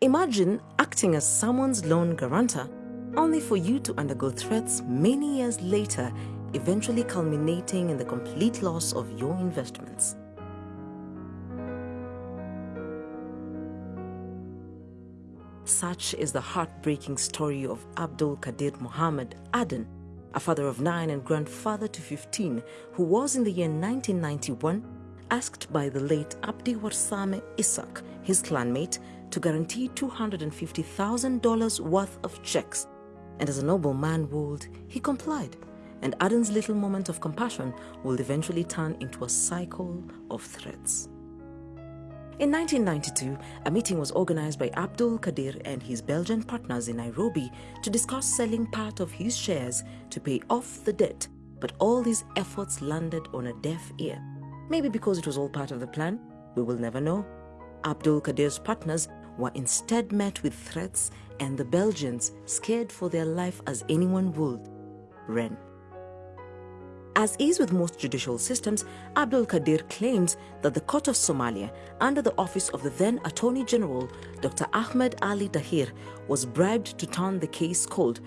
Imagine acting as someone's loan guarantor only for you to undergo threats many years later, eventually culminating in the complete loss of your investments. Such is the heartbreaking story of Abdul Kadir Mohammed Aden, a father of nine and grandfather to 15, who was in the year 1991 asked by the late Abdi Warsame Isak, his clanmate, to guarantee $250,000 worth of checks. And as a noble man would, he complied. And Aden's little moment of compassion will eventually turn into a cycle of threats. In 1992, a meeting was organized by Abdul Kadir and his Belgian partners in Nairobi to discuss selling part of his shares to pay off the debt, but all these efforts landed on a deaf ear. Maybe because it was all part of the plan, we will never know. Abdul Kadir's partners were instead met with threats and the Belgians, scared for their life as anyone would, ran. As is with most judicial systems, Abdul Kadir claims that the Court of Somalia, under the office of the then Attorney General, Dr. Ahmed Ali Dahir, was bribed to turn the case cold.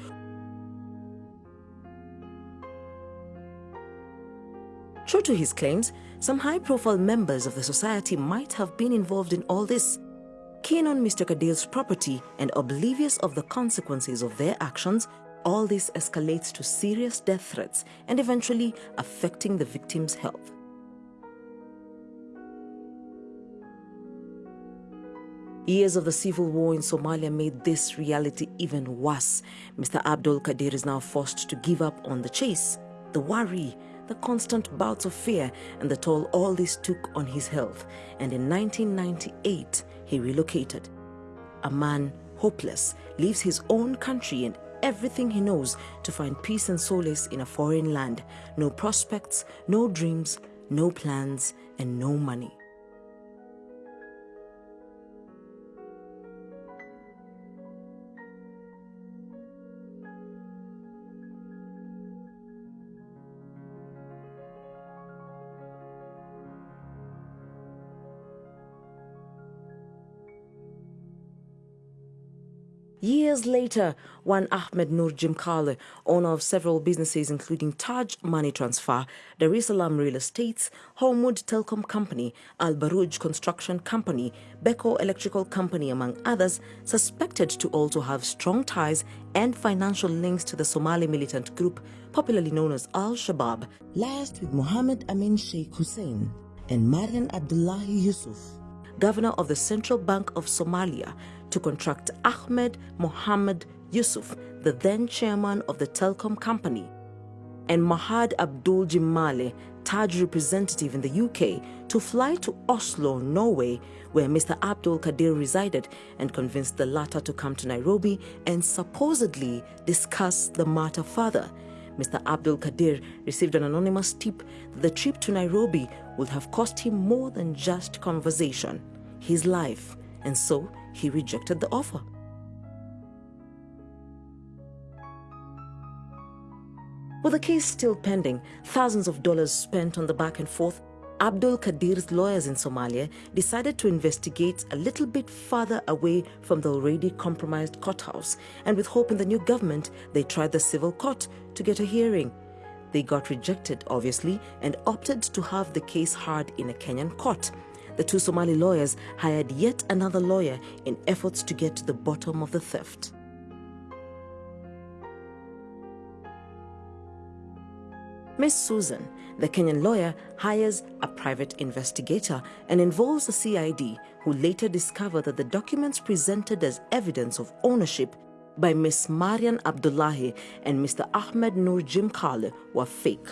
True to his claims, some high-profile members of the society might have been involved in all this. Keen on Mr. Kadir's property and oblivious of the consequences of their actions, all this escalates to serious death threats and eventually affecting the victim's health. Years of the civil war in Somalia made this reality even worse. Mr. Abdul Kadir is now forced to give up on the chase, the worry, the constant bouts of fear, and the toll all this took on his health. And in 1998, he relocated. A man hopeless leaves his own country and everything he knows to find peace and solace in a foreign land. No prospects, no dreams, no plans, and no money. Years later, one Ahmed Nur Jimale, owner of several businesses including Taj Money Transfer, Dar es Salaam Real Estates, Hormuud Telecom Company, Al Baruj Construction Company, Beko Electrical Company, among others, suspected to also have strong ties and financial links to the Somali militant group popularly known as Al-Shabaab, liaised with Mohammed Amin Sheikh Hussein and Marian Abdullahi Yusuf, governor of the Central Bank of Somalia, to contract Ahmed Mohammed Yusuf, the then chairman of the telecom company, and Mahad Abdul Jimale, Taj representative in the UK, to fly to Oslo, Norway, where Mr. Abdul Kadir resided, and convince the latter to come to Nairobi and supposedly discuss the matter further. Mr. Abdul Kadir received an anonymous tip that the trip to Nairobi would have cost him more than just conversation, his life, and so he rejected the offer. With the case still pending, thousands of dollars spent on the back and forth, Abdul Kadir's lawyers in Somalia decided to investigate a little bit further away from the already compromised courthouse, and with hope in the new government, they tried the civil court to get a hearing. They got rejected, obviously, and opted to have the case heard in a Kenyan court. The two Somali lawyers hired yet another lawyer in efforts to get to the bottom of the theft. Miss Susan, the Kenyan lawyer, hires a private investigator and involves the CID, who later discover that the documents presented as evidence of ownership by Miss Marian Abdullahi and Mr. Ahmed Nur Jimale were fake.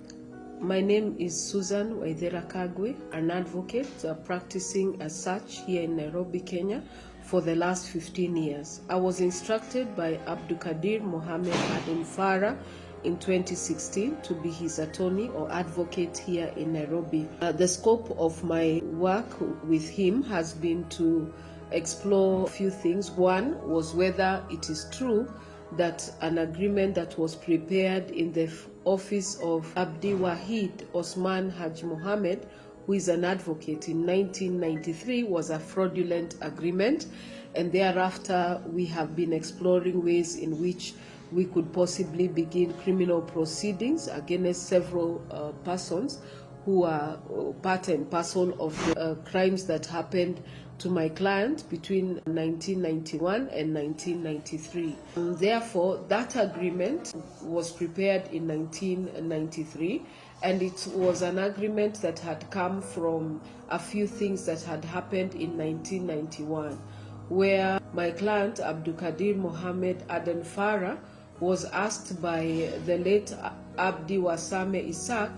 My name is Susan Waithera Kagwe, an advocate uh, practicing as such here in Nairobi, Kenya for the last 15 years. I was instructed by Abdukadir Mohammed Aden Farah in 2016 to be his attorney or advocate here in Nairobi. Uh, the scope of my work with him has been to explore a few things. One was whether it is true that an agreement that was prepared in the office of Abdi Wahid Osman Haj Mohammed, who is an advocate in 1993, was a fraudulent agreement. and thereafter we have been exploring ways in which we could possibly begin criminal proceedings against several uh, persons who are uh, part and parcel of the uh, crimes that happened to my client between 1991 and 1993. And therefore, that agreement was prepared in 1993 and it was an agreement that had come from a few things that had happened in 1991 where my client Abdulkadir Mohammed Aden Farah was asked by the late Abdi Wasame Isaac,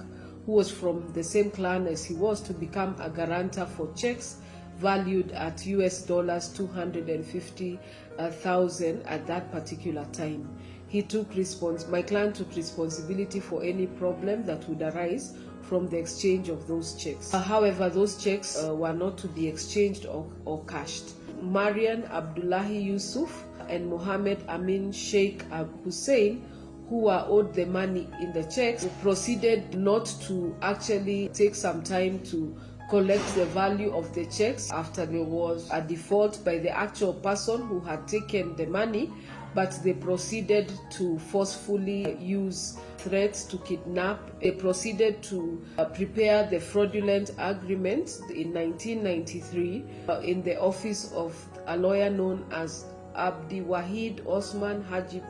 who was from the same clan as he was, to become a guarantor for checks valued at US dollars 250,000 at that particular time. He took respons- my client took responsibility for any problem that would arise from the exchange of those checks. Uh, however, those checks uh, were not to be exchanged or, or cashed. Marian Abdullahi Yusuf and Mohammed Amin Sheikh Hussein, who were owed the money in the checks, proceeded not to actually take some time to collect the value of the checks after there was a default by the actual person who had taken the money, but they proceeded to forcefully use threats to kidnap. They proceeded to uh, prepare the fraudulent agreement in 1993 uh, in the office of a lawyer known as Abdi Wahid Osman Haji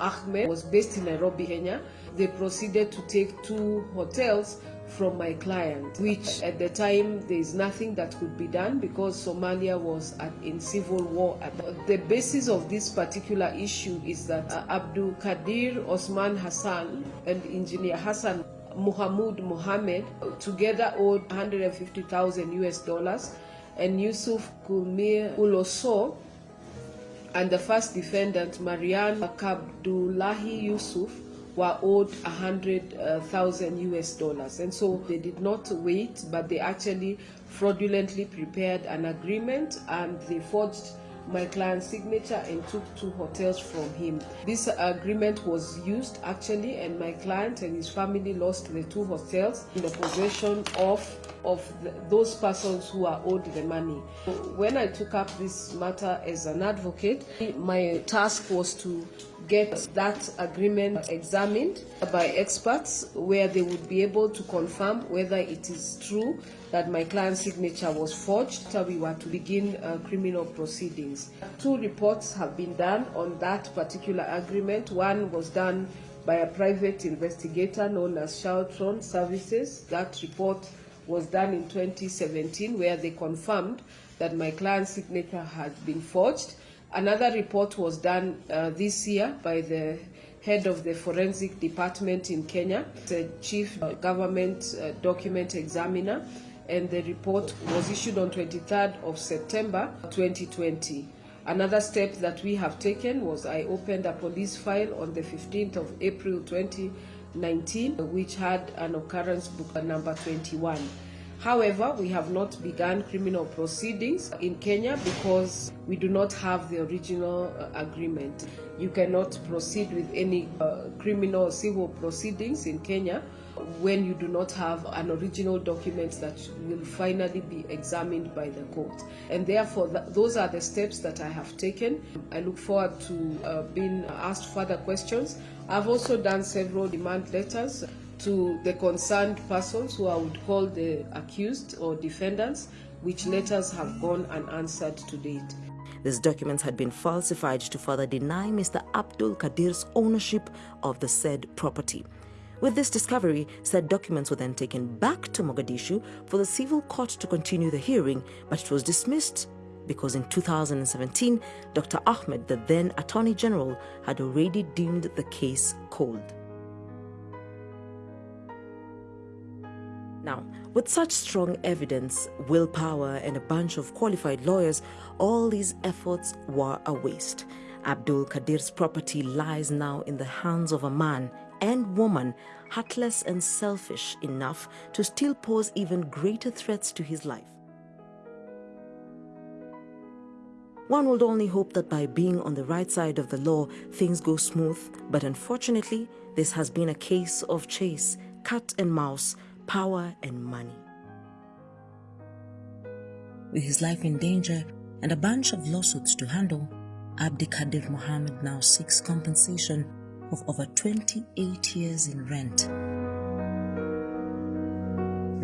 Ahmed was based in Nairobi, Kenya. They proceeded to take two hotels from my client, which at the time there is nothing that could be done because Somalia was at, in civil war. The basis of this particular issue is that uh, Abdul Kadir Osman Hassan and engineer Hassan Muhammad Mohammed together owed 150,000 US dollars, and Yusuf Kulmir Uloso and the first defendant, Marian Abdullahi Yusuf, were owed 100,000 uh, US dollars. And so they did not wait, but they actually fraudulently prepared an agreement and they forged my client's signature and took two hotels from him. This agreement was used actually, and my client and his family lost the two hotels in the possession of of the, those persons who are owed the money. When I took up this matter as an advocate, my task was to get that agreement examined by experts where they would be able to confirm whether it is true that my client's signature was forged so we were to begin uh, criminal proceedings. Two reports have been done on that particular agreement. One was done by a private investigator known as Charlton Services. That report was done in 2017 where they confirmed that my client's signature had been forged. Another report was done uh, this year by the head of the forensic department in Kenya, the chief government uh, document examiner, and the report was issued on 23rd of September 2020. Another step that we have taken was I opened a police file on the 15th of April 2019, which had an occurrence book number 21. However, we have not begun criminal proceedings in Kenya because we do not have the original uh, agreement. You cannot proceed with any uh, criminal or civil proceedings in Kenya when you do not have an original document that will finally be examined by the court. And therefore, th those are the steps that I have taken. I look forward to uh, being asked further questions. I've also done several demand letters to the concerned persons who I would call the accused or defendants, which letters have gone unanswered to date. These documents had been falsified to further deny Mr. Abdul Kadir's ownership of the said property. With this discovery, said documents were then taken back to Mogadishu for the civil court to continue the hearing, but it was dismissed because in 2017, Dr. Ahmed, the then Attorney General, had already deemed the case cold. With such strong evidence, willpower, and a bunch of qualified lawyers, all these efforts were a waste. Abdul Kadir's property lies now in the hands of a man and woman heartless and selfish enough to still pose even greater threats to his life. One would only hope that by being on the right side of the law, things go smooth, but unfortunately, this has been a case of chase, cat and mouse, power and money. With his life in danger, and a bunch of lawsuits to handle, Abdikadir Mohammed now seeks compensation of over 28 years in rent.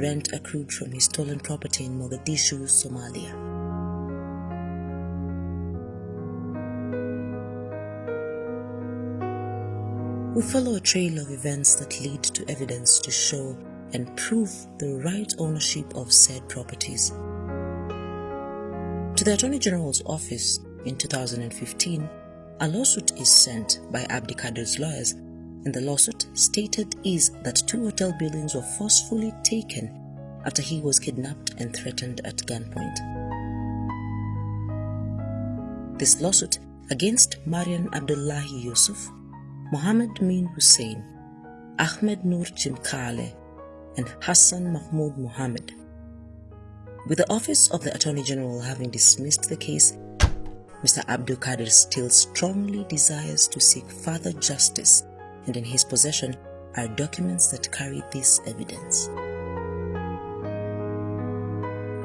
Rent accrued from his stolen property in Mogadishu, Somalia. We follow a trail of events that lead to evidence to show and prove the right ownership of said properties. To the Attorney General's office in 2015, a lawsuit is sent by Abdikadir's lawyers, and the lawsuit stated is that two hotel buildings were forcefully taken after he was kidnapped and threatened at gunpoint. This lawsuit against Marian Abdullahi Yusuf, Mohammed Min Hussein, Ahmed Nur Jimale, and Hassan Mahmoud Mohammed. With the Office of the Attorney General having dismissed the case, Mr. Abdul Kadir still strongly desires to seek further justice, and in his possession are documents that carry this evidence.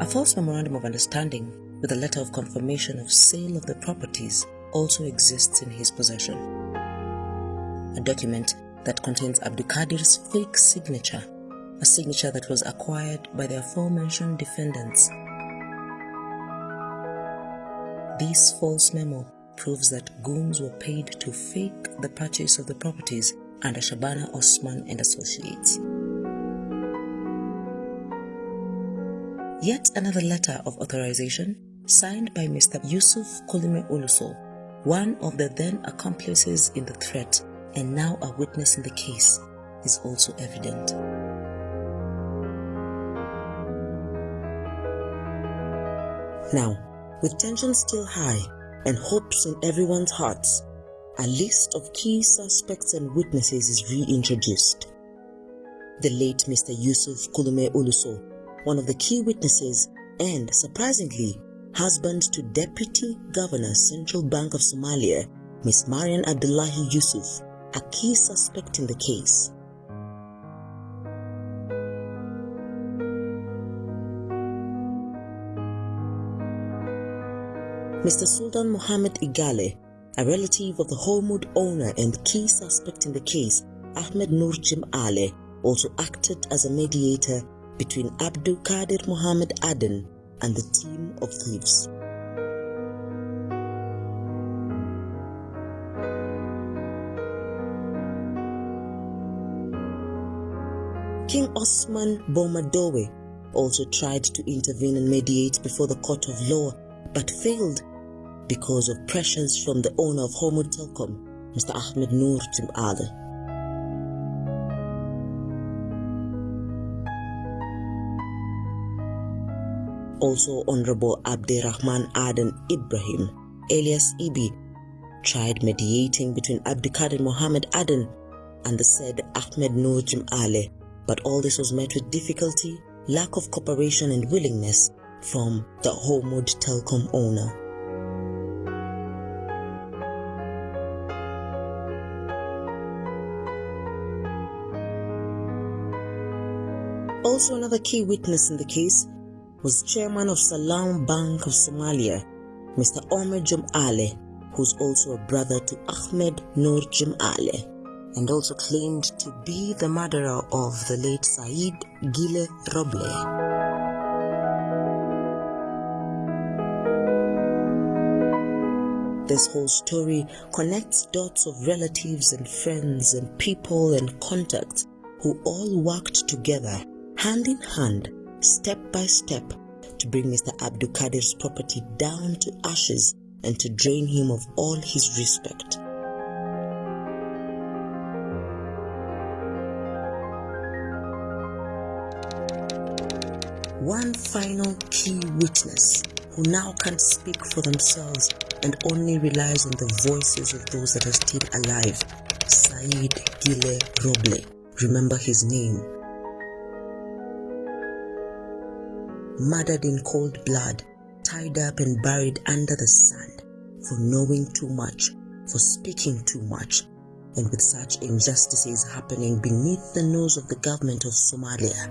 A false memorandum of understanding with a letter of confirmation of sale of the properties also exists in his possession. A document that contains Abdulkadir's fake signature a signature that was acquired by the aforementioned defendants. This false memo proves that goons were paid to fake the purchase of the properties under Shabana Osman and Associates. Yet another letter of authorization signed by Mr. Yusuf Kulime Uluso, one of the then accomplices in the threat and now a witness in the case, is also evident. Now, with tension still high and hopes in everyone's hearts, a list of key suspects and witnesses is reintroduced. The late Mr. Yusuf Kulume Uluso, one of the key witnesses and, surprisingly, husband to Deputy Governor Central Bank of Somalia, Miss Marian Abdullahi Yusuf, a key suspect in the case. Mr. Sultan Mohammed Igale, a relative of the Hormuud owner and key suspect in the case, Ahmed Nur Jimale, also acted as a mediator between Abdul Qadir Mohammed Aden and the team of thieves. King Osman Bomadowe also tried to intervene and mediate before the court of law but failed because of pressures from the owner of Hormuud Telecom, Mr. Ahmed Noor Tim. Also, Honorable Abderrahman Aden Ibrahim, alias Ibi, tried mediating between Abdikadir Mohammed Aden and the said Ahmed Nurjim Ali, but all this was met with difficulty, lack of cooperation and willingness from the Hormuud Telecom owner. Also, another key witness in the case was chairman of Salam Bank of Somalia, Mr. Omer Jumale, who's also a brother to Ahmed Nur Jimale, and also claimed to be the murderer of the late Said Gile Roble. This whole story connects dots of relatives and friends and people and contacts who all worked together hand in hand, step by step, to bring Mr. Abdul Qadir's property down to ashes and to drain him of all his respect. One final key witness who now can't speak for themselves and only relies on the voices of those that are still alive, Said Gile Roble. Remember his name murdered in cold blood, tied up and buried under the sand for knowing too much, for speaking too much, and with such injustices happening beneath the nose of the government of Somalia.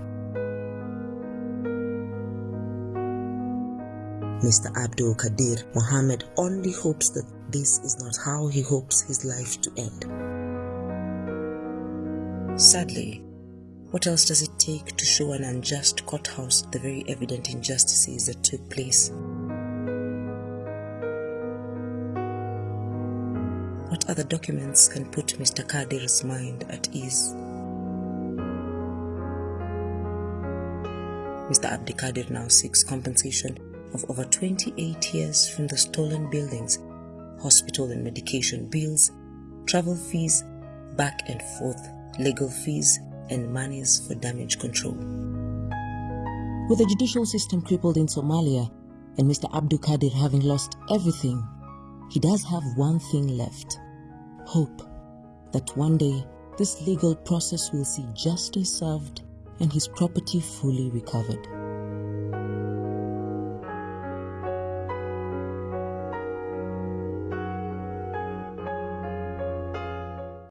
Mr. Abdul Kadir Mohammed only hopes that this is not how he hopes his life to end. Sadly, what else does it take to show an unjust courthouse the very evident injustices that took place? What other documents can put Mr. Kadir's mind at ease? Mr. Abdikadir now seeks compensation of over 28 years from the stolen buildings, hospital and medication bills, travel fees, back and forth, legal fees, and monies for damage control. With the judicial system crippled in Somalia and Mr. Abdul Kadir having lost everything, he does have one thing left hope that one day this legal process will see justice served and his property fully recovered.